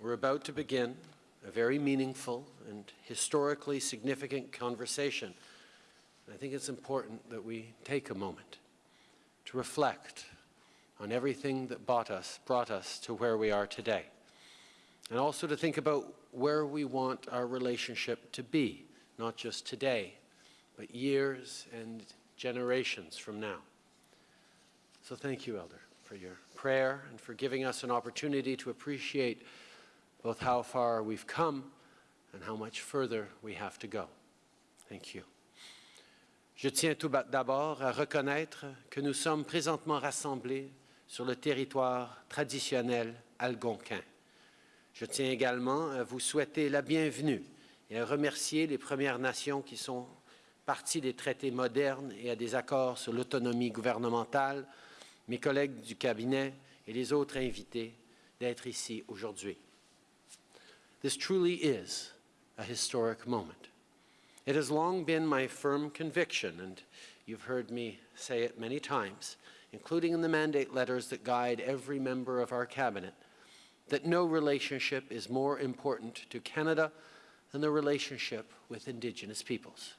We're about to begin a very meaningful and historically significant conversation. I think it's important that we take a moment to reflect on everything that brought us, brought us to where we are today. And also to think about where we want our relationship to be, not just today, but years and generations from now. So thank you, Elder, for your prayer and for giving us an opportunity to appreciate both how far we've come and how much further we have to go. Thank you. Je tiens tout d'abord à reconnaître que nous sommes présentement rassemblés sur le territoire traditionnel algonquin. Je tiens également à vous souhaiter la bienvenue et à remercier les Premières Nations qui sont partie des traités modernes et à des accords sur l'autonomie gouvernementale, mes collègues du cabinet et les autres invités d'être ici aujourd'hui. This truly is a historic moment. It has long been my firm conviction, and you've heard me say it many times, including in the mandate letters that guide every member of our cabinet, that no relationship is more important to Canada than the relationship with Indigenous peoples.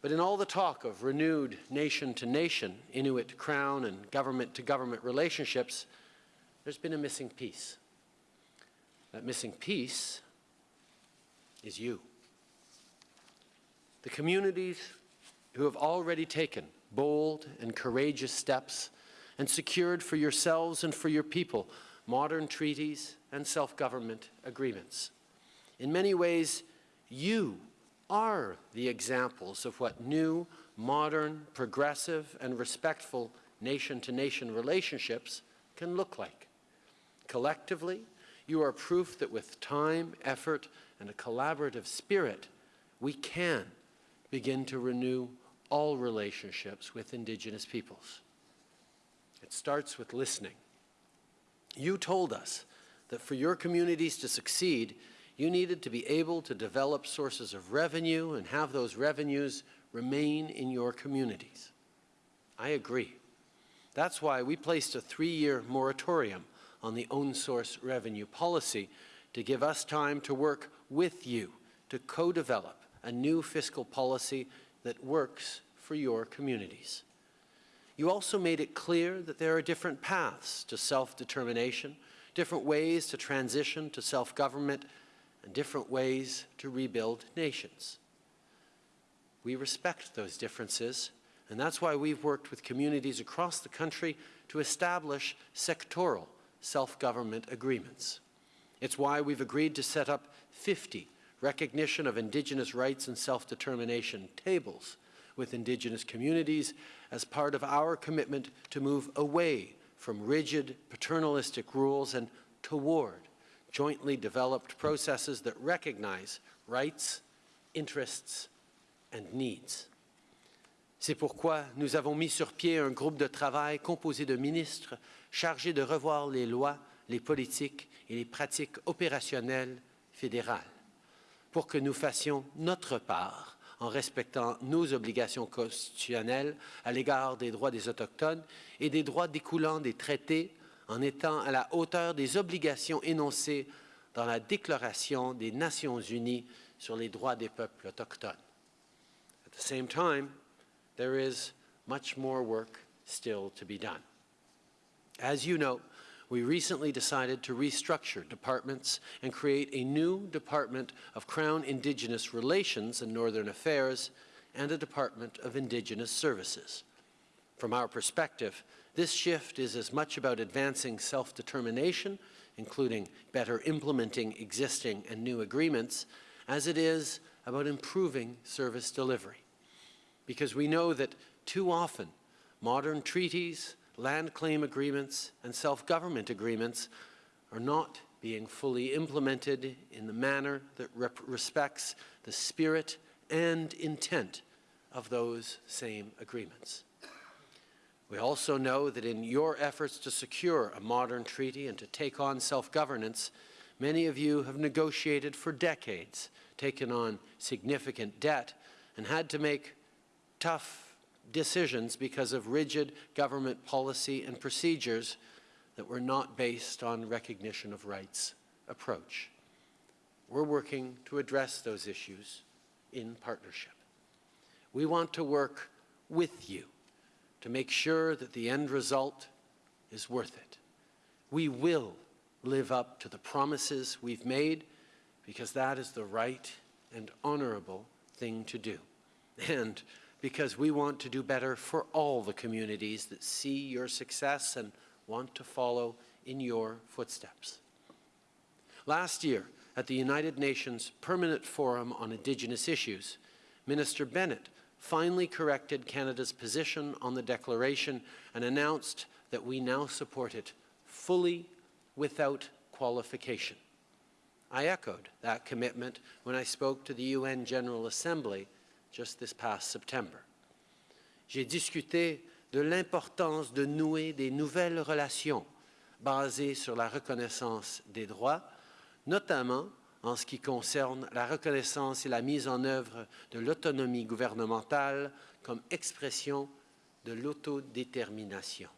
But in all the talk of renewed nation-to-nation, -nation, Inuit Crown and government-to-government -government relationships, there's been a missing piece. That missing piece is you. The communities who have already taken bold and courageous steps and secured for yourselves and for your people modern treaties and self-government agreements. In many ways, you are the examples of what new, modern, progressive, and respectful nation-to-nation -nation relationships can look like. Collectively, you are proof that with time, effort, and a collaborative spirit, we can begin to renew all relationships with Indigenous peoples. It starts with listening. You told us that for your communities to succeed, you needed to be able to develop sources of revenue and have those revenues remain in your communities. I agree. That's why we placed a three-year moratorium on the own source revenue policy to give us time to work with you to co-develop a new fiscal policy that works for your communities. You also made it clear that there are different paths to self-determination, different ways to transition to self-government, and different ways to rebuild nations. We respect those differences, and that's why we've worked with communities across the country to establish sectoral self-government agreements. It's why we've agreed to set up 50 recognition of Indigenous rights and self-determination tables with Indigenous communities as part of our commitment to move away from rigid paternalistic rules and toward jointly developed processes that recognize rights, interests, and needs. C'est pourquoi nous avons mis sur pied un groupe de travail composé de ministres chargés de revoir les lois, les politiques et les pratiques opérationnelles fédérales pour que nous fassions notre part en respectant nos obligations constitutionnelles à l'égard des droits des Autochtones et des droits découlant des traités en étant à la hauteur des obligations énoncées dans la Déclaration des Nations Unies sur les droits des peuples autochtones. At the same time, there is much more work still to be done. As you know, we recently decided to restructure departments and create a new Department of Crown Indigenous Relations and Northern Affairs and a Department of Indigenous Services. From our perspective, this shift is as much about advancing self-determination, including better implementing existing and new agreements, as it is about improving service delivery because we know that too often modern treaties, land claim agreements, and self-government agreements are not being fully implemented in the manner that respects the spirit and intent of those same agreements. We also know that in your efforts to secure a modern treaty and to take on self-governance, many of you have negotiated for decades, taken on significant debt, and had to make tough decisions because of rigid government policy and procedures that were not based on recognition of rights approach. We're working to address those issues in partnership. We want to work with you to make sure that the end result is worth it. We will live up to the promises we've made because that is the right and honorable thing to do. And because we want to do better for all the communities that see your success and want to follow in your footsteps. Last year, at the United Nations Permanent Forum on Indigenous Issues, Minister Bennett finally corrected Canada's position on the declaration and announced that we now support it fully without qualification. I echoed that commitment when I spoke to the UN General Assembly just this past September. J'ai discuté de l'importance de nouer des nouvelles relations basées sur la reconnaissance des droits, notamment en ce qui concerne la reconnaissance et la mise en œuvre de l'autonomie gouvernementale comme expression de l'autodétermination.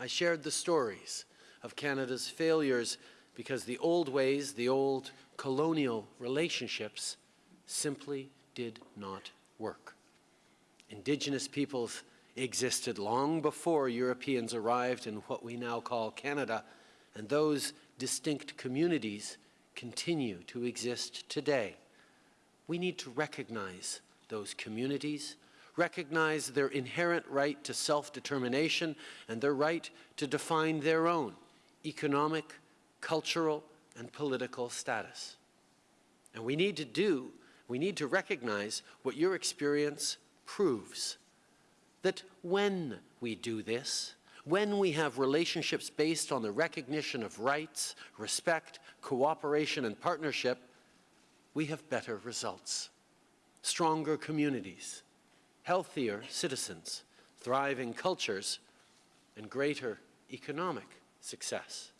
I shared the stories of Canada's failures because the old ways, the old colonial relationships simply did not work. Indigenous peoples existed long before Europeans arrived in what we now call Canada, and those distinct communities continue to exist today. We need to recognize those communities, recognize their inherent right to self-determination and their right to define their own economic, cultural, and political status. And we need to do, we need to recognize what your experience proves, that when we do this, when we have relationships based on the recognition of rights, respect, cooperation, and partnership, we have better results. Stronger communities, healthier citizens, thriving cultures, and greater economic success.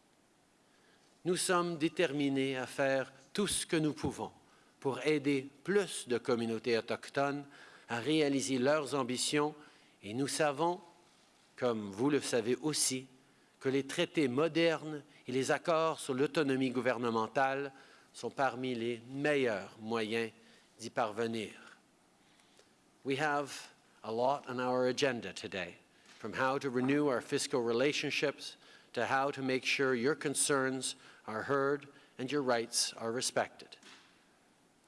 Nous sommes déterminés à faire tout ce que nous pouvons pour aider plus de communautés autochtones à réaliser leurs ambitions et nous savons comme vous le savez aussi, que les traités modernes et les accords sur l'autonomie gouvernementale sont parmi les meilleurs moyens d'y parvenir. We have a lot on our agenda today, from how to renew our fiscal relationships to how to make sure your concerns are heard and your rights are respected.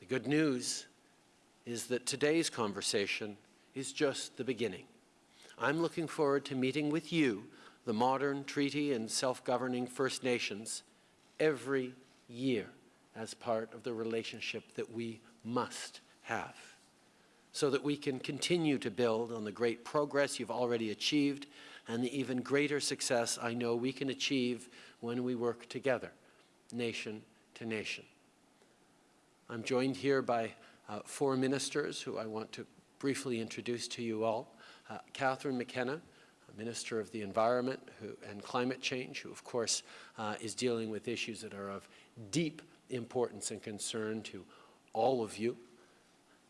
The good news is that today's conversation is just the beginning. I'm looking forward to meeting with you, the modern treaty and self-governing First Nations, every year as part of the relationship that we must have so that we can continue to build on the great progress you've already achieved and the even greater success I know we can achieve when we work together, nation to nation. I'm joined here by uh, four ministers who I want to briefly introduce to you all. Uh, Catherine McKenna, Minister of the Environment who, and Climate Change, who of course uh, is dealing with issues that are of deep importance and concern to all of you.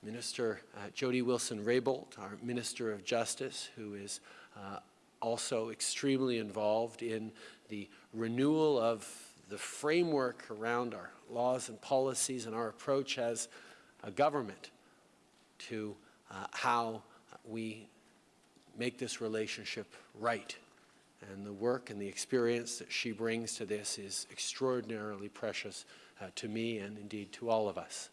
Minister uh, Jody Wilson-Raybould, our Minister of Justice, who is uh, also extremely involved in the renewal of the framework around our laws and policies and our approach as a government to uh, how we make this relationship right. And the work and the experience that she brings to this is extraordinarily precious uh, to me and indeed to all of us.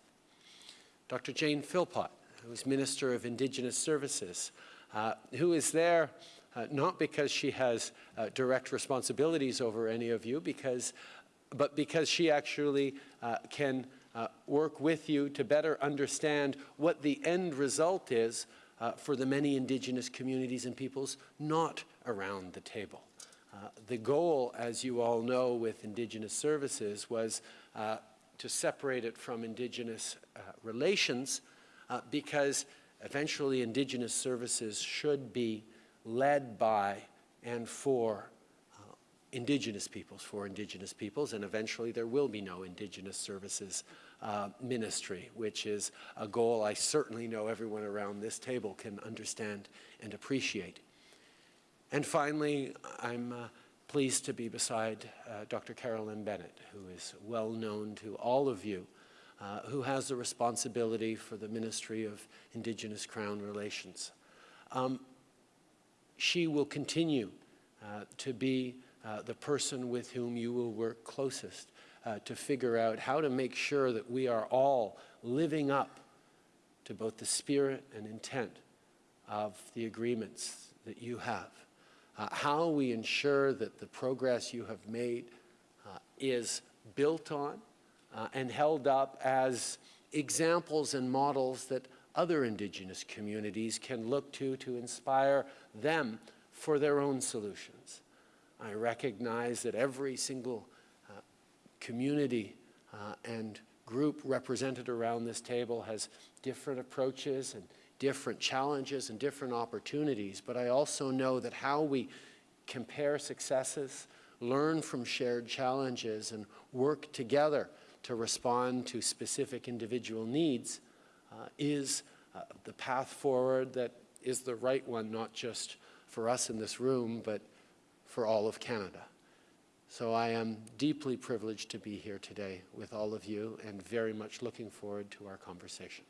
Dr. Jane Philpott, who is Minister of Indigenous Services, uh, who is there uh, not because she has uh, direct responsibilities over any of you, because, but because she actually uh, can uh, work with you to better understand what the end result is uh, for the many indigenous communities and peoples not around the table. Uh, the goal, as you all know, with indigenous services was to separate it from indigenous relations because eventually indigenous services should be led by and for uh, indigenous peoples, for indigenous peoples, and eventually there will be no indigenous services uh, ministry, which is a goal I certainly know everyone around this table can understand and appreciate. And finally, I'm uh, pleased to be beside uh, Dr. Carolyn Bennett, who is well known to all of you, uh, who has the responsibility for the Ministry of Indigenous Crown Relations. Um, she will continue uh, to be uh, the person with whom you will work closest uh, to figure out how to make sure that we are all living up to both the spirit and intent of the agreements that you have. Uh, how we ensure that the progress you have made uh, is built on uh, and held up as examples and models that other Indigenous communities can look to to inspire them for their own solutions. I recognize that every single uh, community uh, and group represented around this table has different approaches and different challenges and different opportunities, but I also know that how we compare successes, learn from shared challenges, and work together to respond to specific individual needs uh, is uh, the path forward that is the right one, not just for us in this room, but for all of Canada. So I am deeply privileged to be here today with all of you and very much looking forward to our conversation.